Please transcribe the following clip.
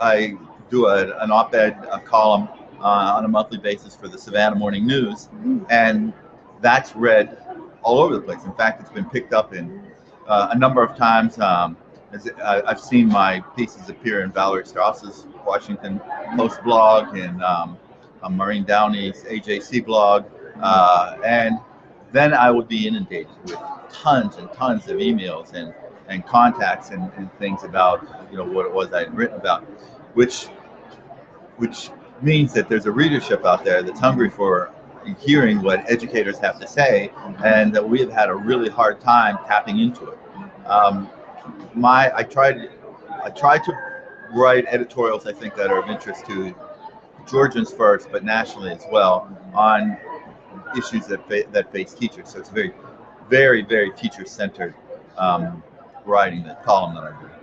I do a, an op-ed column uh, on a monthly basis for the Savannah Morning News, and that's read all over the place. In fact, it's been picked up in uh, a number of times. Um, uh, I've seen my pieces appear in Valerie Strauss's Washington Post blog and um, Maureen Downey's AJC blog, uh, and then I would be inundated with tons and tons of emails and and contacts and, and things about you know what it was I'd written about, which which means that there's a readership out there that's hungry for hearing what educators have to say, and that we have had a really hard time tapping into it. Um, my I tried I tried to write editorials I think that are of interest to Georgians first, but nationally as well on issues that fa that face teachers. So it's very, very, very teacher centered um, writing, the column that I do.